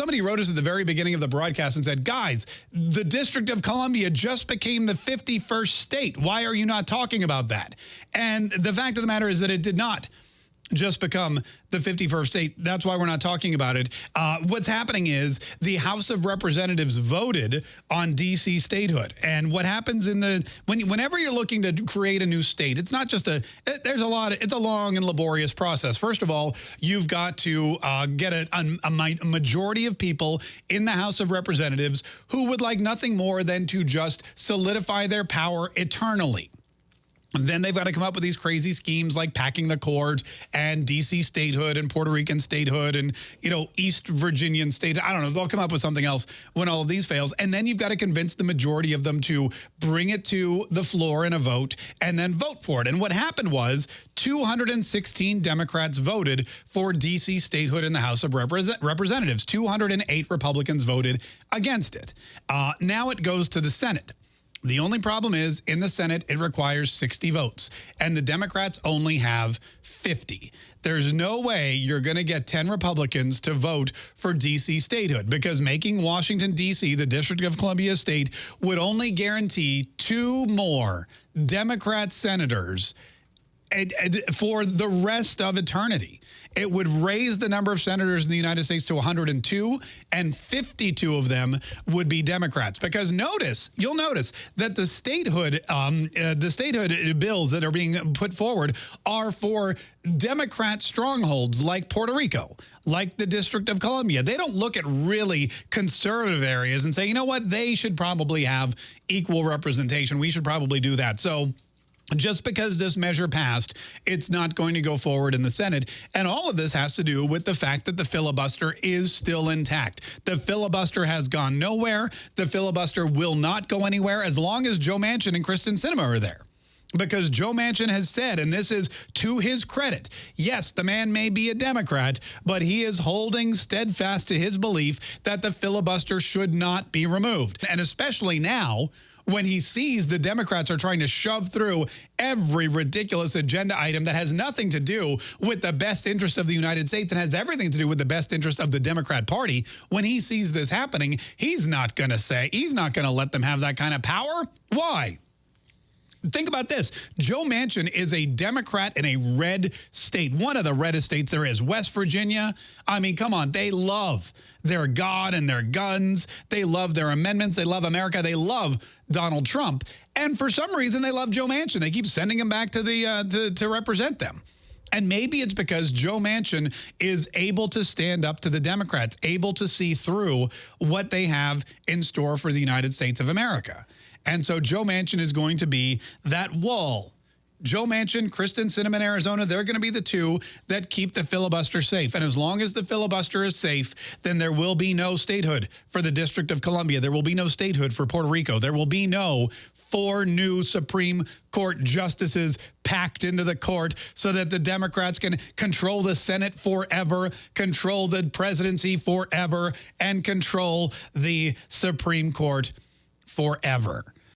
somebody wrote us at the very beginning of the broadcast and said, guys, the District of Columbia just became the 51st state. Why are you not talking about that? And the fact of the matter is that it did not just become the 51st state. That's why we're not talking about it. Uh, what's happening is the House of Representatives voted on D.C. statehood. And what happens in the, when, whenever you're looking to create a new state, it's not just a, there's a lot, of, it's a long and laborious process. First of all, you've got to uh, get a, a, a majority of people in the House of Representatives who would like nothing more than to just solidify their power eternally. Then they've got to come up with these crazy schemes like packing the court and D.C. statehood and Puerto Rican statehood and, you know, East Virginian state. I don't know. They'll come up with something else when all of these fails. And then you've got to convince the majority of them to bring it to the floor in a vote and then vote for it. And what happened was 216 Democrats voted for D.C. statehood in the House of Representatives. 208 Republicans voted against it. Uh, now it goes to the Senate. The only problem is in the Senate, it requires 60 votes, and the Democrats only have 50. There's no way you're going to get 10 Republicans to vote for D.C. statehood because making Washington, D.C. the District of Columbia state would only guarantee two more Democrat senators for the rest of eternity. It would raise the number of senators in the United States to 102, and 52 of them would be Democrats. Because notice, you'll notice that the statehood, um, uh, the statehood bills that are being put forward are for Democrat strongholds like Puerto Rico, like the District of Columbia. They don't look at really conservative areas and say, you know what, they should probably have equal representation. We should probably do that. So just because this measure passed, it's not going to go forward in the Senate. And all of this has to do with the fact that the filibuster is still intact. The filibuster has gone nowhere. The filibuster will not go anywhere as long as Joe Manchin and Kyrsten Sinema are there. Because Joe Manchin has said, and this is to his credit, yes, the man may be a Democrat, but he is holding steadfast to his belief that the filibuster should not be removed. And especially now, when he sees the Democrats are trying to shove through every ridiculous agenda item that has nothing to do with the best interest of the United States and has everything to do with the best interest of the Democrat Party, when he sees this happening, he's not going to say, he's not going to let them have that kind of power. Why? Think about this. Joe Manchin is a Democrat in a red state, one of the reddest states there is. West Virginia, I mean, come on, they love their God and their guns. They love their amendments. They love America. They love Donald Trump. And for some reason, they love Joe Manchin. They keep sending him back to, the uh, to, to represent them. And maybe it's because Joe Manchin is able to stand up to the Democrats, able to see through what they have in store for the United States of America. And so Joe Manchin is going to be that wall Joe Manchin, Kyrsten Sinema in Arizona, they're going to be the two that keep the filibuster safe. And as long as the filibuster is safe, then there will be no statehood for the District of Columbia. There will be no statehood for Puerto Rico. There will be no four new Supreme Court justices packed into the court so that the Democrats can control the Senate forever, control the presidency forever, and control the Supreme Court forever.